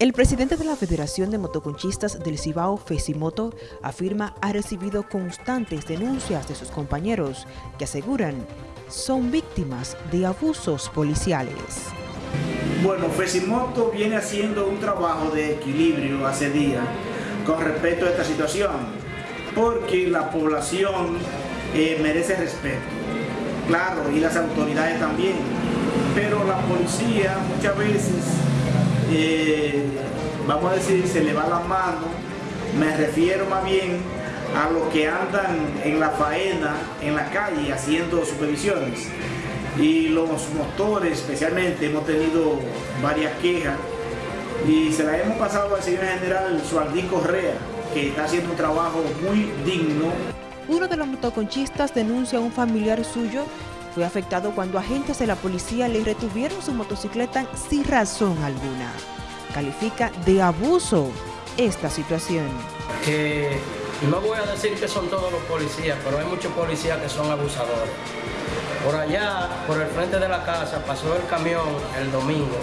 El presidente de la Federación de Motoconchistas del Cibao, Fesimoto, afirma ha recibido constantes denuncias de sus compañeros que aseguran son víctimas de abusos policiales. Bueno, Fesimoto viene haciendo un trabajo de equilibrio hace días con respecto a esta situación, porque la población eh, merece respeto, claro, y las autoridades también, pero la policía muchas veces eh, vamos a decir, se le va la mano, me refiero más bien a los que andan en la faena, en la calle, haciendo supervisiones. Y los motores, especialmente, hemos tenido varias quejas y se las hemos pasado al señor general Sualdí Correa, que está haciendo un trabajo muy digno. Uno de los motoconchistas denuncia a un familiar suyo fue afectado cuando agentes de la policía le retuvieron su motocicleta sin razón alguna. Califica de abuso esta situación. No voy a decir que son todos los policías, pero hay muchos policías que son abusadores. Por allá, por el frente de la casa, pasó el camión el domingo.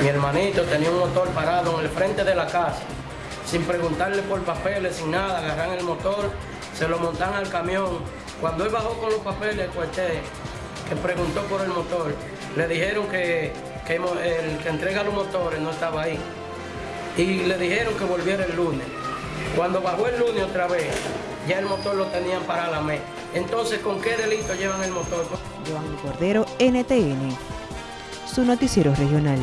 Mi hermanito tenía un motor parado en el frente de la casa, sin preguntarle por papeles, sin nada, agarran el motor, se lo montan al camión cuando él bajó con los papeles, cuartel, que preguntó por el motor, le dijeron que, el que entrega los motores no estaba ahí. Y le dijeron que volviera el lunes. Cuando bajó el lunes otra vez, ya el motor lo tenían para la mes. Entonces, ¿con qué delito llevan el motor? Joan Cordero, NTN, su noticiero regional.